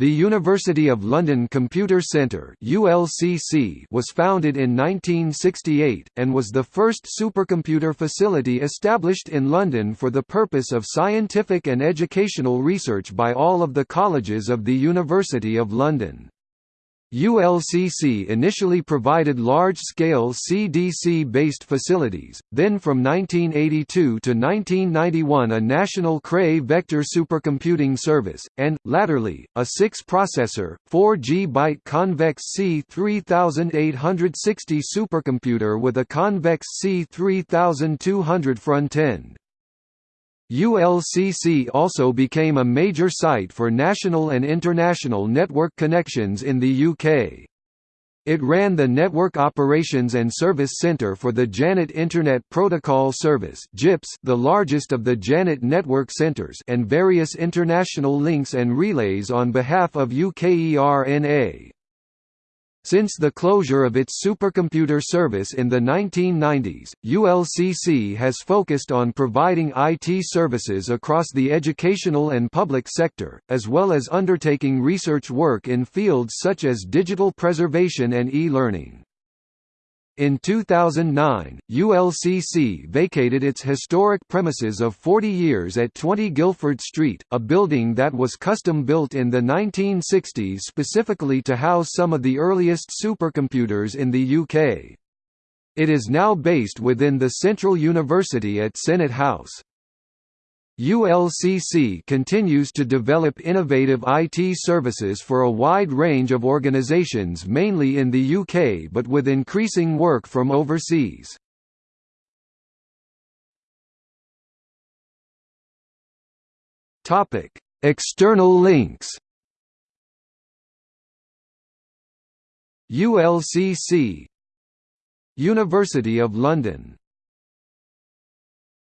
The University of London Computer Centre (ULCC) was founded in 1968 and was the first supercomputer facility established in London for the purpose of scientific and educational research by all of the colleges of the University of London. ULCC initially provided large-scale CDC-based facilities, then from 1982 to 1991 a national Cray vector supercomputing service, and, latterly, a 6-processor, 4G-byte convex C3860 supercomputer with a convex C3200 front-end. ULCC also became a major site for national and international network connections in the UK. It ran the Network Operations and Service Centre for the Janet Internet Protocol Service the largest of the Janet network centres and various international links and relays on behalf of UKERNA. Since the closure of its supercomputer service in the 1990s, ULCC has focused on providing IT services across the educational and public sector, as well as undertaking research work in fields such as digital preservation and e-learning. In 2009, ULCC vacated its historic premises of 40 years at 20 Guilford Street, a building that was custom-built in the 1960s specifically to house some of the earliest supercomputers in the UK. It is now based within the Central University at Senate House. ULCC continues to develop innovative IT services for a wide range of organisations mainly in the UK but with increasing work from overseas. External links ULCC University of London